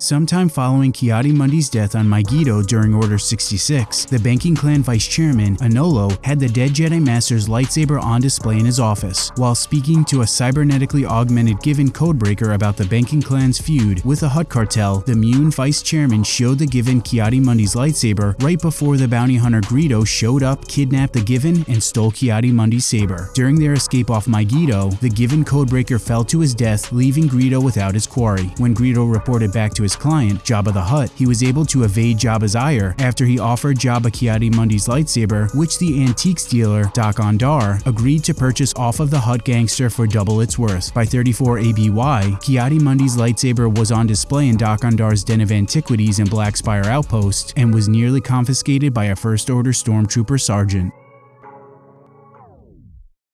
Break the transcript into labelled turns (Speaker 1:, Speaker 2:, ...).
Speaker 1: Sometime following Ki-Adi-Mundi's death on Mygeeto during Order 66, the banking clan vice chairman, Anolo, had the dead Jedi Master's lightsaber on display in his office. While speaking to a cybernetically augmented Givin codebreaker about the banking clan's feud with the Hutt cartel, the Muun vice chairman showed the Givin Ki-Adi-Mundi's lightsaber right before the bounty hunter Greedo showed up, kidnapped the Givin, and stole Ki-Adi-Mundi's saber. During their escape off Mygeeto, the Givin codebreaker fell to his death, leaving Greedo without his quarry. When Greedo reported back to his client, Jabba the Hutt, he was able to evade Jabba's ire after he offered Jabba Ki-Adi-Mundi's lightsaber, which the antiques dealer, Dok-Ondar, agreed to purchase off of the Hutt gangster for double its worth. By 34 ABY, Ki-Adi-Mundi's lightsaber was on display in Dok-Ondar's Den of Antiquities in Black Spire Outpost and was nearly confiscated by a First Order Stormtrooper sergeant.